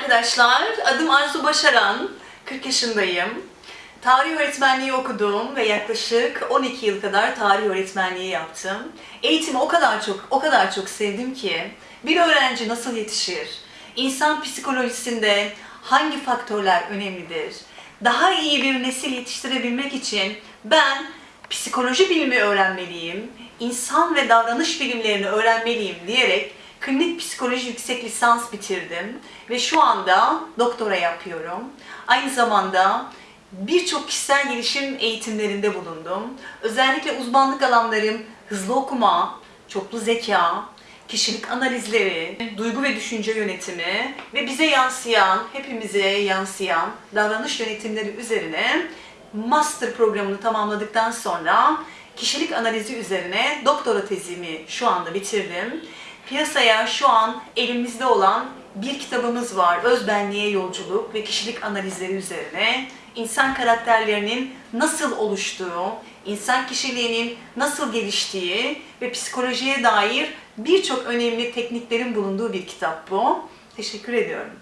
arkadaşlar. Adım Arzu Başaran. 40 yaşındayım. Tarih öğretmenliği okudum ve yaklaşık 12 yıl kadar tarih öğretmenliği yaptım. Eğitimi o kadar çok, o kadar çok sevdim ki bir öğrenci nasıl yetişir? İnsan psikolojisinde hangi faktörler önemlidir? Daha iyi bir nesil yetiştirebilmek için ben psikoloji bilimi öğrenmeliyim, insan ve davranış bilimlerini öğrenmeliyim diyerek klinik psikoloji yüksek lisans bitirdim ve şu anda doktora yapıyorum. Aynı zamanda birçok kişisel gelişim eğitimlerinde bulundum. Özellikle uzmanlık alanlarım hızlı okuma, çoklu zeka, kişilik analizleri, duygu ve düşünce yönetimi ve bize yansıyan, hepimize yansıyan davranış yönetimleri üzerine master programını tamamladıktan sonra kişilik analizi üzerine doktora tezimi şu anda bitirdim. Piyasaya şu an elimizde olan bir kitabımız var. Özbenliğe yolculuk ve kişilik analizleri üzerine insan karakterlerinin nasıl oluştuğu, insan kişiliğinin nasıl geliştiği ve psikolojiye dair birçok önemli tekniklerin bulunduğu bir kitap bu. Teşekkür ediyorum.